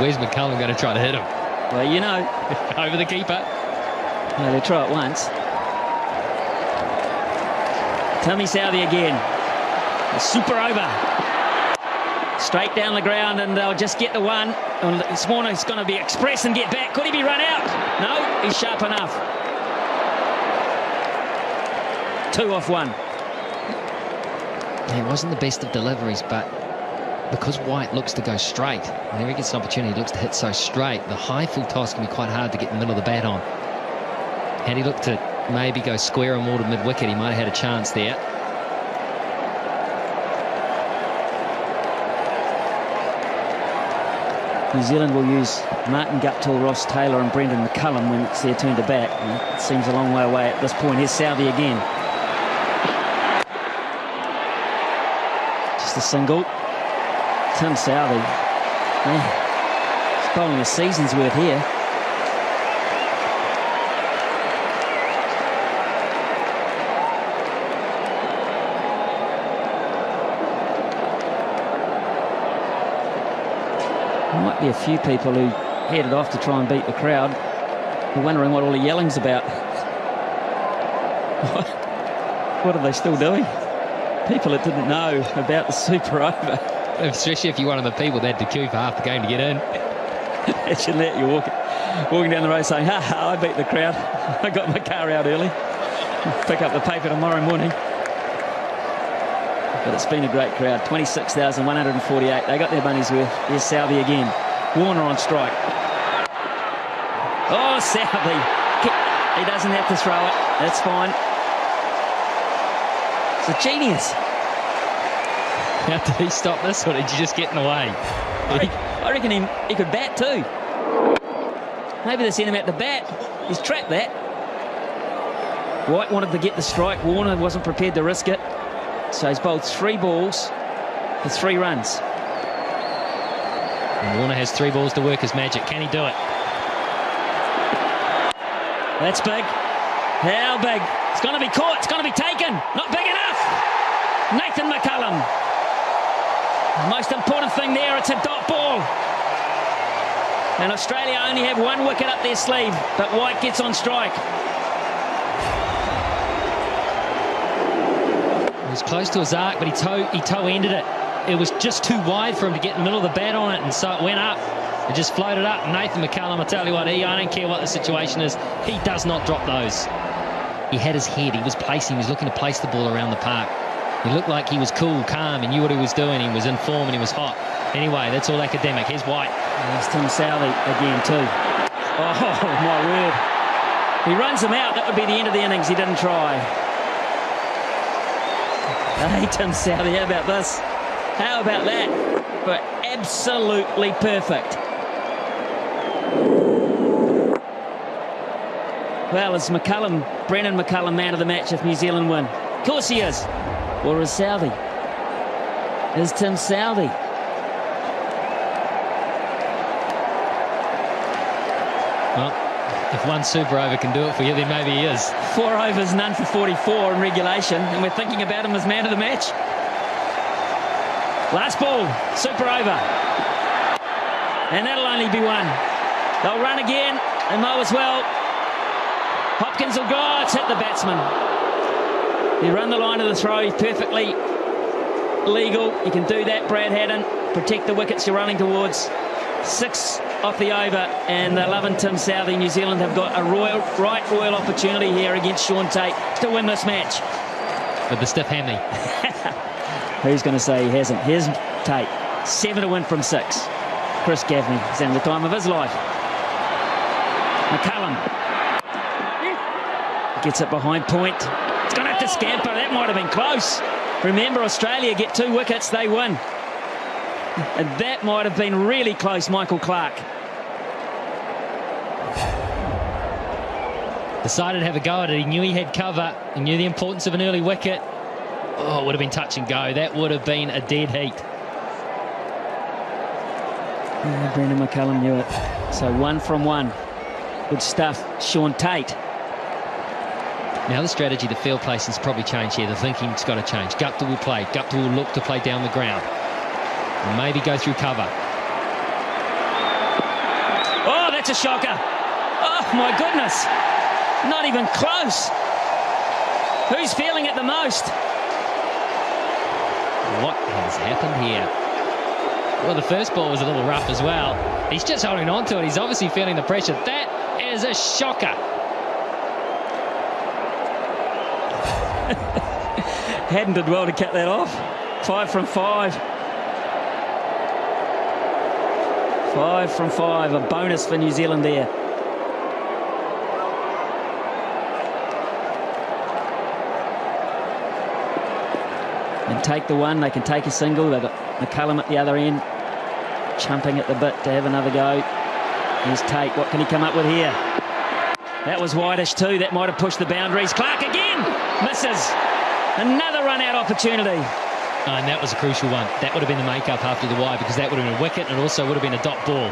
Where's McCullum going to try to hit him? Well, you know. Over the keeper. No, they try it once. Tommy Southee again. A super over. Straight down the ground, and they'll just get the one. This morning it's going to be express and get back. Could he be run out? No, he's sharp enough. Two off one. Yeah, it wasn't the best of deliveries, but because White looks to go straight, whenever he gets an opportunity, he looks to hit so straight, the high full toss can be quite hard to get in the middle of the bat on. Had he looked to maybe go square and more to mid-wicket, he might have had a chance there. New Zealand will use Martin Guptill, Ross Taylor and Brendon McCullum when it's their turn to bat. It seems a long way away at this point. Here's Southee again. Just a single. Tim Southee. Man, bowling a season's worth here. Might be a few people who headed off to try and beat the crowd. They're wondering what all the yelling's about. what are they still doing? People that didn't know about the super over. Especially if you're one of the people that had to queue for half the game to get in. Imagine that, you're walking, walking down the road saying, ha ha, I beat the crowd. I got my car out early. Pick up the paper tomorrow morning. But it's been a great crowd. 26,148. They got their money's worth. Here's Southee again. Warner on strike. Oh, Southee. He doesn't have to throw it. That's fine. It's a genius. How did he stop this, or did you just get in the way? I reckon he, he could bat too. Maybe they sent him out the bat. He's trapped that. White wanted to get the strike. Warner wasn't prepared to risk it. So he's bowled three balls for three runs. And Warner has three balls to work his magic. Can he do it? That's big. How big? It's going to be caught. It's going to be taken. Not big enough. Nathan McCullum. Most important thing there, it's a dot ball. And Australia only have one wicket up their sleeve, but White gets on strike. He was close to his arc, but he toe he toe ended it. It was just too wide for him to get in the middle of the bat on it, and so it went up. It just floated up. Nathan McCullum, I tell you what, he I don't care what the situation is, he does not drop those. He had his head. He was placing. He was looking to place the ball around the park. He looked like he was cool, calm, and knew what he was doing. He was in form and he was hot. Anyway, that's all academic. Here's White. There's Tim Southee again too. Oh, my word. He runs him out. That would be the end of the innings. He didn't try. Hey, Tim Southee, how about this? How about that? But absolutely perfect. Well, it's McCullum, Brendon McCullum, man of the match if New Zealand win. Of course he is. Or is Southee? Is Tim Southee? Well, if one super over can do it for you, then maybe he is. Four overs, none for 44 in regulation, and we're thinking about him as man of the match. Last ball, super over. And that'll only be one. They'll run again, and mow as well. Hopkins will go, it's hit the batsman. You run the line of the throw, perfectly legal. You can do that, Brad Haddin. Protect the wickets you're running towards. Six off the over, and they're and Tim Southee. New Zealand have got a royal, right royal opportunity here against Shaun Tait to win this match. With the stiff hammy. Who's going to say he hasn't? Here's Tait. Seven to win from six. Chris Gaffney is in the time of his life. McCullum gets it behind point. It's going to have to scamper. That might have been close. Remember, Australia get two wickets, they win. And that might have been really close, Michael Clarke. Decided to have a go at it. He knew he had cover. He knew the importance of an early wicket. Oh, it would have been touch and go. That would have been a dead heat. Yeah, Brendon McCullum knew it. So one from one. Good stuff. Shaun Tait. Now the strategy, the field placing's probably changed here. The thinking's got to change. Gupta will play. Gupta will look to play down the ground. And maybe go through cover. Oh, that's a shocker. Oh, my goodness. Not even close. Who's feeling it the most? What has happened here? Well, the first ball was a little rough as well. He's just holding on to it. He's obviously feeling the pressure. That is a shocker. Haddin did well to cut that off. Five from five. Five from five. A bonus for New Zealand there. And take the one. They can take a single. They've got McCullum at the other end. Chumping at the bit to have another go. Here's Tait. What can he come up with here? That was wideish too. That might have pushed the boundaries. Clarke again. Misses. Another run out opportunity. Oh, and that was a crucial one. That would have been the make-up after the wide because that would have been a wicket and also would have been a dot ball.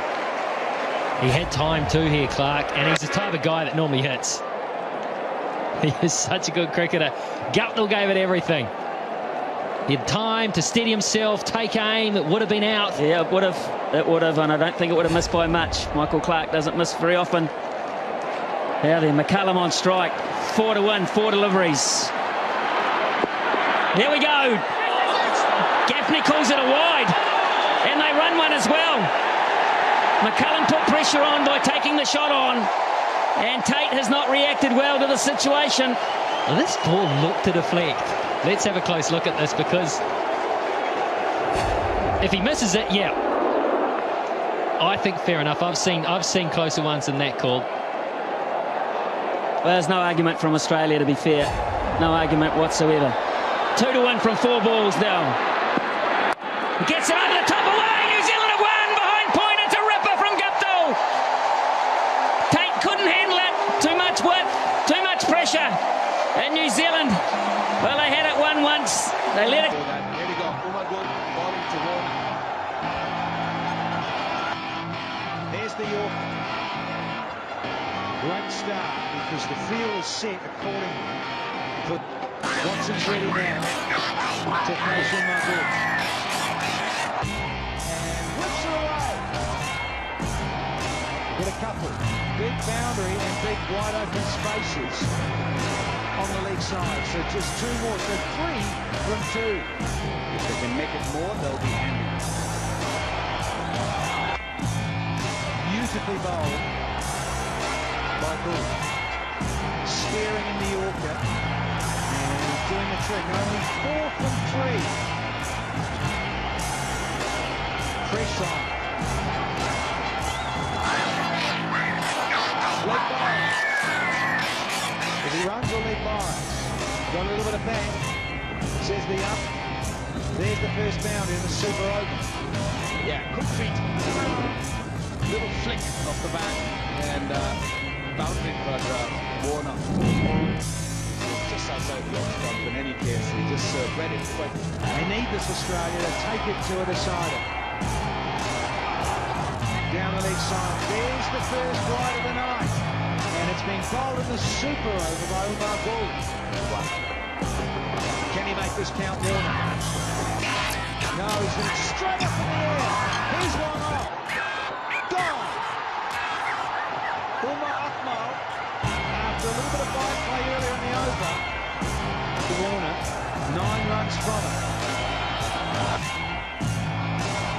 He had time too here, Clarke, and he's the type of guy that normally hits. He is such a good cricketer. Guptill gave it everything. He had time to steady himself, take aim. It would have been out. Yeah, it would have. It would have, and I don't think it would have missed by much. Michael Clarke doesn't miss very often. Now then, McCullum on strike. Four to one, four deliveries. Here we go. Gaffney calls it a wide, and they run one as well. McCullum put pressure on by taking the shot on, and Tait has not reacted well to the situation. This ball looked to deflect. Let's have a close look at this because if he misses it, yeah, I think fair enough. I've seen I've seen closer ones than that called. Well, there's no argument from Australia to be fair. No argument whatsoever. Two to one from four balls now. Gets it over the top away. New Zealand have won behind point. It's a ripper from Guptill. Tait couldn't handle it. Too much width, too much pressure. And New Zealand, well, they had it one once. They let it. Great start because the field is set accordingly. Put Watson's ready now to face Umar Gul. And whips her away. Get a couple. Big boundary and big wide open spaces on the leg side. So just two more. So three from two. If they can make it more, they'll be handy. Beautifully bowled by Bull. Steering in the Yorker. And doing the trick. Only four from three. Press on. Bias. If he runs or leg bias. Got a little bit of bang. Says the up. There's the first boundary in the super over. Yeah, quick feet. Little flick off the back and uh, for uh. Just outside the in any case. He just uh, read it quick. They need this Australia to take it to a decider. Down the leg side. There's the first wide of the night. And it's been bowled in the super over by Umar Gul. Can he make this count, Warner? No, he's going straight up in the air. Here's one off. Fine play earlier in the over, Warner, nine runs from it.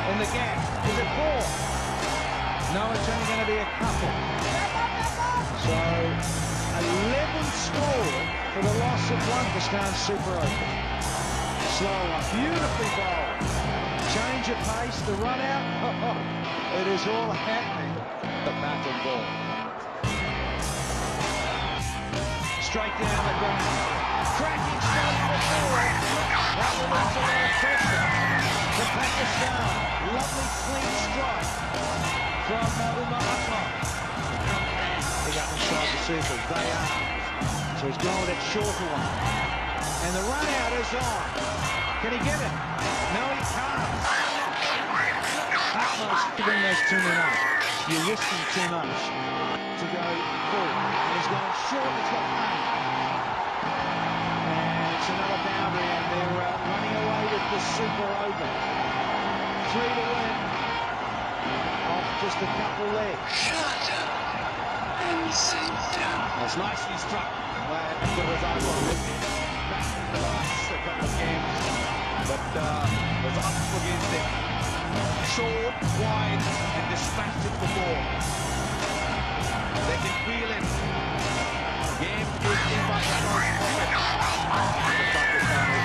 In the gap, is it four? No, it's only going to be a couple. So, 11 score for the loss of Stone Super Over. Slow one, beautifully bowled. Change of pace, the run out. it is all happening. The bat and ball. Straight down the ground. Cracking to the forward. That will lose a of pressure to Pakistan. Lovely clean strike from uh, Umar Akmal. Big up inside the circle. They are. So he's going that shorter one. And the run out is on. Can he get it? No, he can't. Akmal's giving those too much. You're risking too much to go full. And he's going short. He's got money. And it's another boundary, and they're uh, running away with the Super Over. Three to win. Off just a couple there. It's nicely struck by the result of it. Back in the last couple of games, but uh, was up against it. Short, wide, and dispatched it before. They can feel it. Game is in Pakistan's pocket. The Pakistani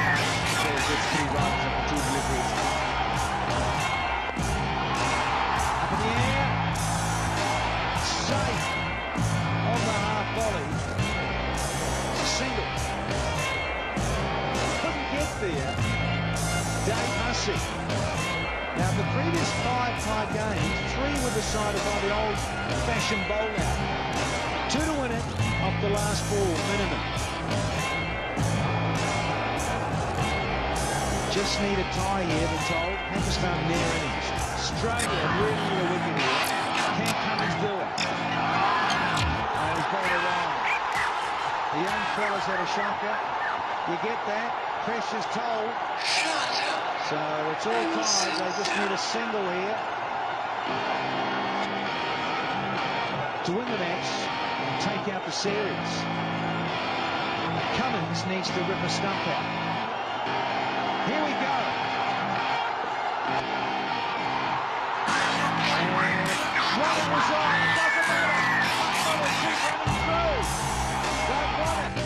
says it's three runs tie three were decided by the old-fashioned bowl out. Two to win it off the last ball, minimum. Just need a tie here, they're told. Pakistan near innings. Australia really need a wicket here. Can Cummins do it? And he's bowled it wrong. The young fella's had a shocker. You get that. Pressure's told. So it's all tied. They just need a single here to win the match and take out the series. Cummins needs to rip a stump out. Here we go. And was on. It doesn't matter. Running through. They've won it.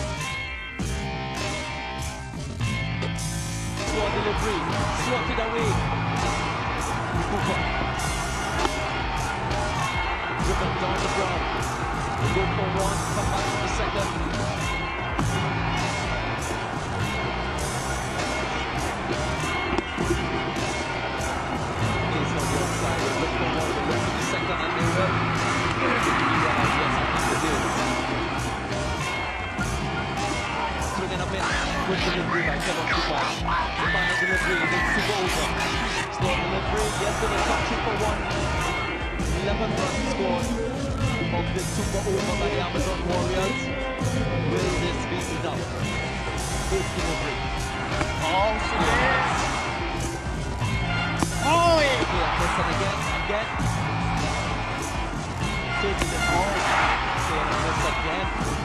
Delivery, away. Driven down the ground. Go for one, come back for the second. Is on the outside. Look for one, the rest of the second, and they will. Yeah, yes, I think they did. Swinging a bit. Good delivery by Kevin Cooper. Final delivery, then super over. Slow delivery, yes, to the top two for one. 11 runs scored of the super over by the Amazon Warriors. Will this be enough? Good delivery. Oh, yes! Oh, yeah, listen again, again. Taking it all. Saying this again.